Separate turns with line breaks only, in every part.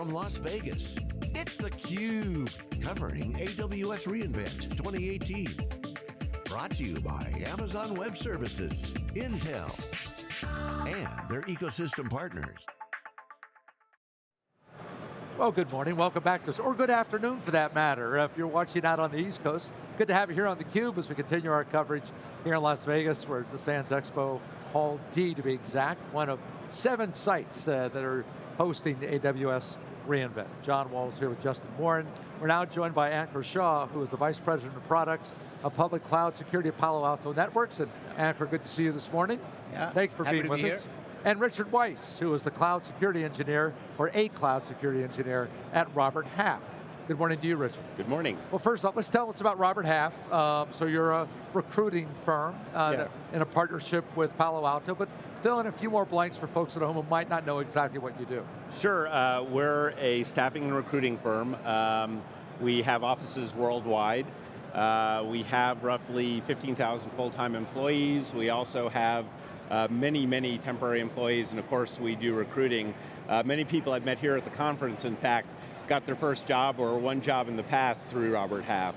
from Las Vegas, it's theCUBE, covering AWS reInvent 2018. Brought to you by Amazon Web Services, Intel, and their ecosystem partners.
Well, good morning, welcome back to us, or good afternoon for that matter, if you're watching out on the East Coast. Good to have you here on theCUBE as we continue our coverage here in Las Vegas, where the Sands Expo Hall D to be exact, one of seven sites uh, that are hosting the AWS reInvent. John Walls here with Justin Warren. We're now joined by Ankur Shah, who is the Vice President of Products of Public Cloud Security at Palo Alto Networks. And Ankur, good to see you this morning.
Yeah,
Thanks for being with
be
us. Here. And Richard Weiss, who is the Cloud Security Engineer, or a Cloud Security Engineer at Robert Half. Good morning to you, Richard.
Good morning.
Well, first off, let's tell us about Robert Half. Um, so you're a recruiting firm uh, yeah. in a partnership with Palo Alto, but fill in a few more blanks for folks at home who might not know exactly what you do.
Sure, uh, we're a staffing and recruiting firm. Um, we have offices worldwide. Uh, we have roughly 15,000 full-time employees. We also have uh, many, many temporary employees, and of course we do recruiting. Uh, many people I've met here at the conference, in fact, got their first job or one job in the past through Robert Half.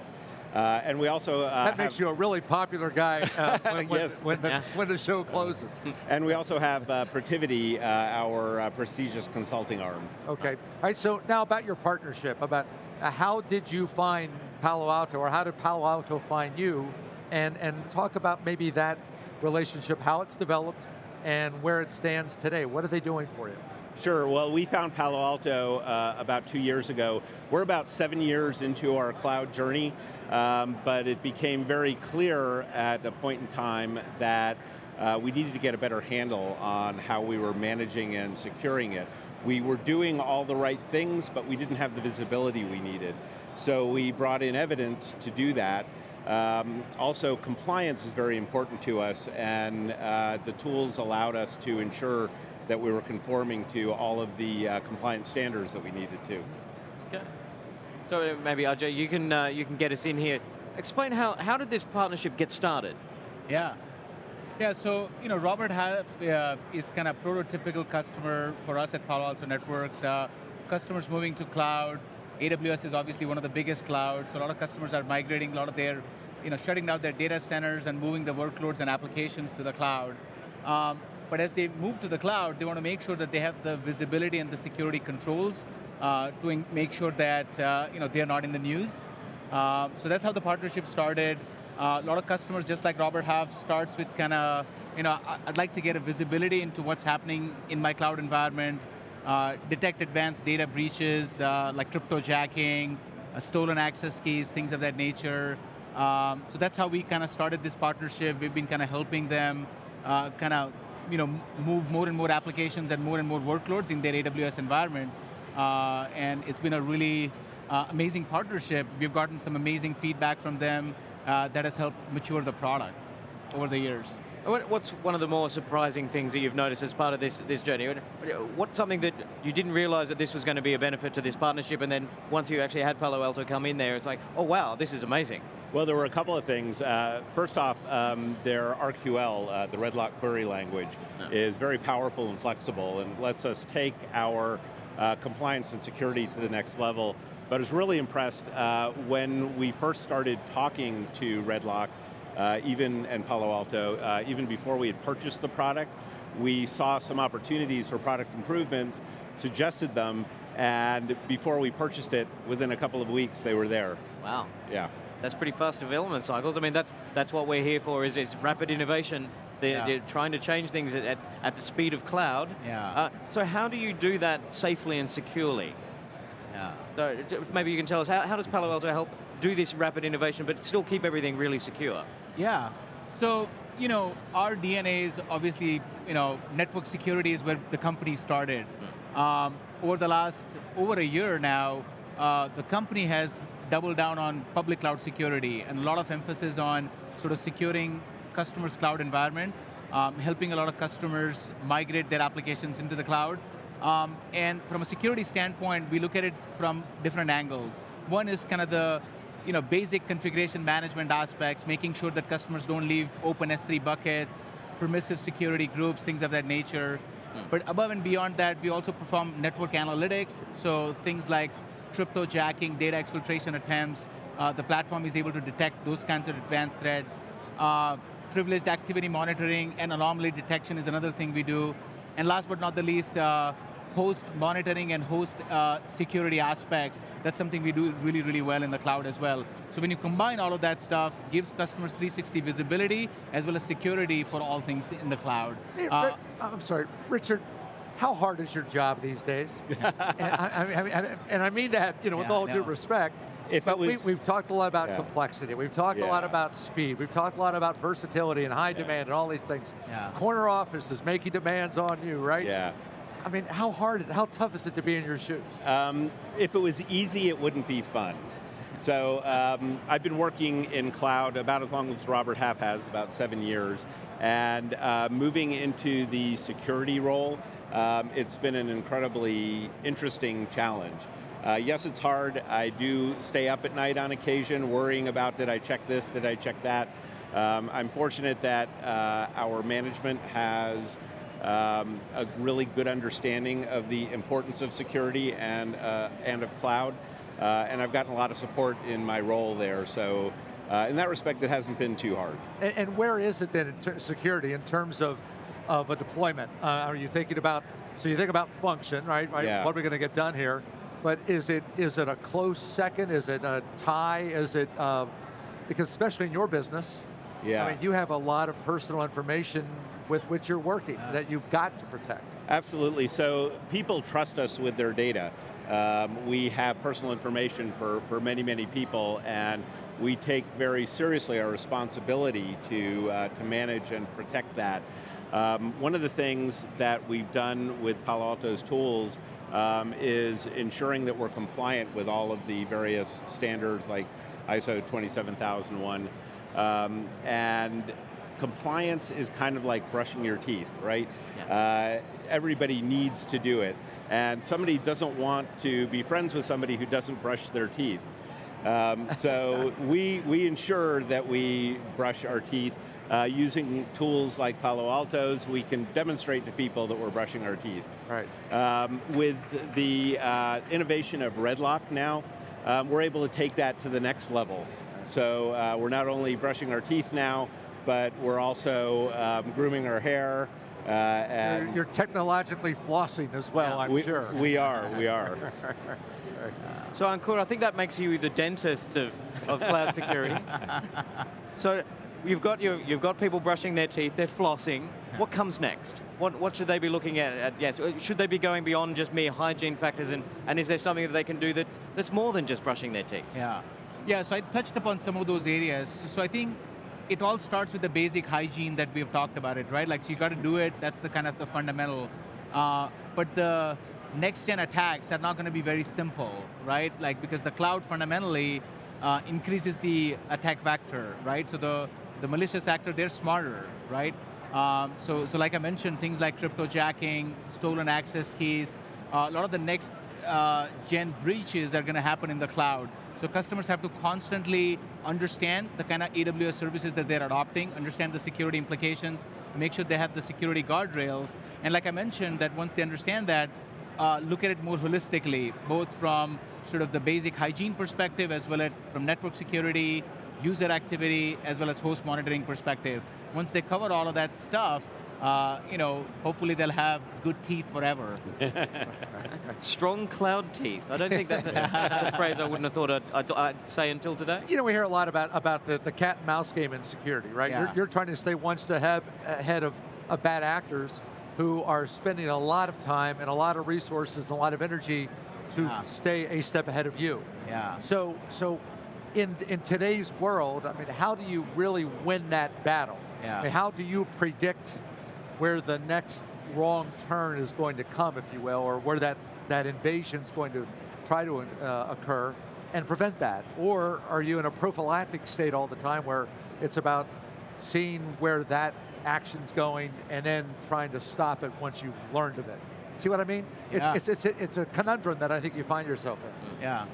Uh, and we also uh,
That makes you a really popular guy uh, when, yes. when, the, yeah. when, the, show closes.
and we also have uh, Protiviti, uh, our uh, prestigious consulting arm.
Okay, all right, so now about your partnership, about how did you find Palo Alto, or how did Palo Alto find you? And, and talk about maybe that relationship, how it's developed, and where it stands today. What are they doing for you?
Sure, well we found Palo Alto uh, about two years ago. We're about seven years into our cloud journey, um, but it became very clear at a point in time that uh, we needed to get a better handle on how we were managing and securing it. We were doing all the right things, but we didn't have the visibility we needed. So we brought in Evident to do that. Um, also, compliance is very important to us, and uh, the tools allowed us to ensure that we were conforming to all of the uh, compliance standards that we needed to.
Okay. So maybe Ajay, you can uh, you can get us in here. Explain how how did this partnership get started?
Yeah. Yeah, so you know, Robert Half uh, is kind of prototypical customer for us at Palo Alto Networks. Uh, customers moving to cloud. AWS is obviously one of the biggest clouds, so a lot of customers are migrating a lot of their, you know, shutting down their data centers and moving the workloads and applications to the cloud. Um, but as they move to the cloud, they want to make sure that they have the visibility and the security controls uh, to make sure that uh, you know, they're not in the news. Uh, so that's how the partnership started. Uh, a lot of customers, just like Robert Half, starts with kind of, you know, I'd like to get a visibility into what's happening in my cloud environment, uh, detect advanced data breaches uh, like cryptojacking, stolen access keys, things of that nature. Um, so that's how we kind of started this partnership. We've been kind of helping them kind of you know, move more and more applications and more and more workloads in their AWS environments. Uh, and it's been a really uh, amazing partnership. We've gotten some amazing feedback from them uh, that has helped mature the product over the years.
What's one of the more surprising things that you've noticed as part of this, this journey? What's something that you didn't realize that this was going to be a benefit to this partnership and then once you actually had Palo Alto come in there, it's like, oh wow, this is amazing.
Well, there were a couple of things. Uh, first off, um, their RQL, uh, the Redlock query language, is very powerful and flexible and lets us take our uh, compliance and security to the next level. But I was really impressed uh, when we first started talking to Redlock, uh, even and Palo Alto, uh, even before we had purchased the product, we saw some opportunities for product improvements, suggested them, and before we purchased it, within a couple of weeks, they were there.
Wow.
Yeah.
That's pretty fast development cycles. I mean, that's that's what we're here for, is, is rapid innovation. They're, yeah. they're trying to change things at, at the speed of cloud.
Yeah. Uh,
so how do you do that safely and securely? Yeah. So maybe you can tell us, how, how does Palo Alto help do this rapid innovation, but still keep everything really secure?
Yeah. So, you know, our DNA is obviously, you know, network security is where the company started. Mm. Um, over the last, over a year now, uh, the company has doubled down on public cloud security and a lot of emphasis on sort of securing customers' cloud environment, um, helping a lot of customers migrate their applications into the cloud. Um, and from a security standpoint, we look at it from different angles. One is kind of the you know, basic configuration management aspects, making sure that customers don't leave open S3 buckets, permissive security groups, things of that nature. But above and beyond that, we also perform network analytics, so things like crypto jacking, data exfiltration attempts, uh, the platform is able to detect those kinds of advanced threats. Uh, privileged activity monitoring and anomaly detection is another thing we do. And last but not the least, uh, host monitoring and host uh, security aspects, that's something we do really, really well in the cloud as well. So when you combine all of that stuff, gives customers 360 visibility as well as security for all things in the cloud.
Hey,
Uh,
I'm sorry, Richard, how hard is your job these days? and, I, I mean, and I mean that, you know, with
Yeah, I
all due respect,
If
but we,
was-
we've talked a lot about
Yeah.
complexity. We've talked a lot about speed. We've talked a lot about versatility and high demand and all these things.
Yeah.
Corner office is making demands on you, right?
Yeah.
I mean, how hard is how tough is it to be in your shoes?
Um, if it was easy, it wouldn't be fun. So um, I've been working in cloud about as long as Robert Half has, about seven years, and uh, moving into the security role, um, it's been an incredibly interesting challenge. Uh, yes, it's hard. I do stay up at night on occasion, worrying about did I check this, did I check that. Um, I'm fortunate that uh, our management has um, a really good understanding of the importance of security and, uh, and of cloud. Uh, and I've gotten a lot of support in my role there, so uh, in that respect, it hasn't been too hard.
And, and where is it then in security in terms of, of a deployment? Uh, are you thinking about, so you think about function, right? right?
Yeah.
What are we going to get done here? But is it is it a close second? Is it a tie? Is it, uh, because especially in your business,
Yeah.
I mean, you have a lot of personal information with which you're working that you've got to protect.
Absolutely, so people trust us with their data. Um, we have personal information for, for many, many people, and we take very seriously our responsibility to, uh, to manage and protect that. Um, one of the things that we've done with Palo Alto's tools um, is ensuring that we're compliant with all of the various standards like ISO 27001. Um, and compliance is kind of like brushing your teeth, right? Uh, everybody needs to do it. And somebody doesn't want to be friends with somebody who doesn't brush their teeth. Um, so we, we ensure that we brush our teeth uh, using tools like Palo Alto's, we can demonstrate to people that we're brushing our teeth.
Right.
Um, with the uh, innovation of Redlock now, um, we're able to take that to the next level. So uh, we're not only brushing our teeth now, but we're also um, grooming our hair. Uh, and
You're, you're technologically flossing as well, I'm
we,
sure.
we are, we are.
So Ankur, I think that makes you the dentist of, of cloud security. so you've got, your, you've got people brushing their teeth, they're flossing. What comes next? What, what should they be looking at, at? Yes, uh, should they be going beyond just mere hygiene factors and, and is there something that they can do that's, that's more than just brushing their teeth?
Yeah. Yeah, so I touched upon some of those areas. So I think it all starts with the basic hygiene that we've talked about it, right? Like, so you got to do it, that's the kind of the fundamental. Uh, but the next gen attacks are not going to be very simple, right? Like, because the cloud fundamentally uh, increases the attack vector, right? So the, the malicious actor, they're smarter, right? Um, so, so like I mentioned, things like crypto jacking, stolen access keys, uh, a lot of the next uh, gen breaches are going to happen in the cloud. So customers have to constantly understand the kind of AWS services that they're adopting, understand the security implications, make sure they have the security guardrails. And like I mentioned, that once they understand that, uh, look at it more holistically, both from sort of the basic hygiene perspective as well as from network security, user activity, as well as host monitoring perspective. Once they cover all of that stuff, uh, you know, hopefully they'll have good teeth forever.
Strong cloud teeth. I don't think that's a, that's a phrase I wouldn't have thought I'd, I'd, I'd say until today.
You know, we hear a lot about, about the, the cat and mouse game in security, right?
Yeah.
You're, you're trying to stay one step ahead, ahead of, of bad actors who are spending a lot of time and a lot of resources and a lot of energy to
Yeah.
stay a step ahead of you.
Yeah.
So, so in, in today's world, I mean, how do you really win that battle?
Yeah.
I mean, how do you predict where the next wrong turn is going to come, if you will, or where that, that invasion is going to try to uh, occur and prevent that? Or are you in a prophylactic state all the time where it's about seeing where that action's going and then trying to stop it once you've learned of it? See what I mean?
Yeah.
It's, it's, it's, a, it's a conundrum that I think you find yourself in.
Yeah.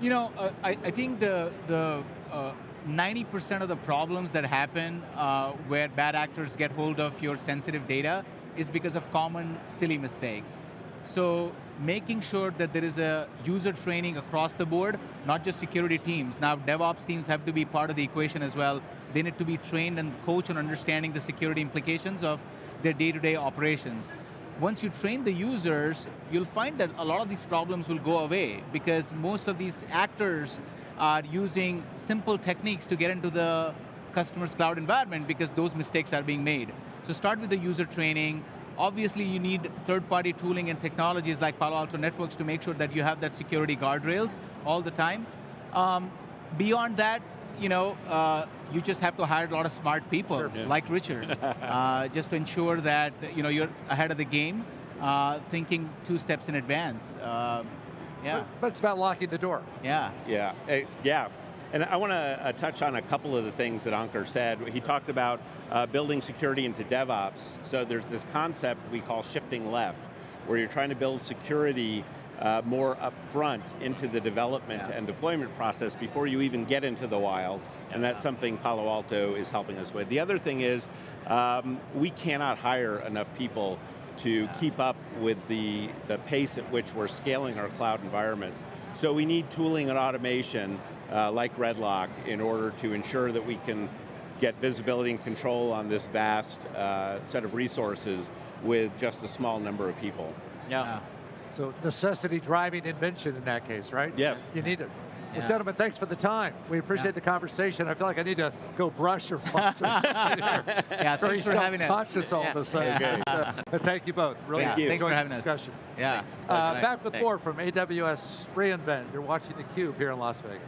You know, uh, I, I think the, the uh, 90% of the problems that happen uh, where bad actors get hold of your sensitive data is because of common silly mistakes. So making sure that there is a user training across the board, not just security teams. Now DevOps teams have to be part of the equation as well. They need to be trained and coached on understanding the security implications of their day-to-day -day operations. Once you train the users, you'll find that a lot of these problems will go away because most of these actors are using simple techniques to get into the customer's cloud environment because those mistakes are being made. So start with the user training. Obviously you need third-party tooling and technologies like Palo Alto Networks to make sure that you have that security guardrails all the time. Um, beyond that, you know, uh, you just have to hire a lot of smart people,
Sure.
Yeah.
like Richard, uh, just to ensure that you know you're ahead of the game, uh, thinking two steps in advance. Yeah,
But, but it's about locking the door.
yeah.
Yeah, yeah. And I want to uh, touch on a couple of the things that Ankur said. He talked about uh, building security into DevOps. So there's this concept we call shifting left, where you're trying to build security uh, more upfront into the development
Yeah.
and deployment process before you even get into the wild. And that's something Palo Alto is helping us with. The other thing is, um, we cannot hire enough people to keep up with the, the pace at which we're scaling our cloud environments. So we need tooling and automation uh, like Redlock in order to ensure that we can get visibility and control on this vast uh, set of resources with just a small number of people.
yeah.
So necessity driving invention in that case, right?
Yes.
You need it. Well, gentlemen, thanks for the time. We appreciate
Yeah.
the conversation. I feel like I need to go brush or sponsor.
Yeah,
Very
thanks for having us.
conscious all of a sudden.
Okay.
Uh, but thank you both. Really
Thank you.
Thanks for having
the
us.
discussion.
Yeah.
Uh,
Right.
back with
Thanks.
more from AWS reInvent. You're watching theCUBE here in Las Vegas.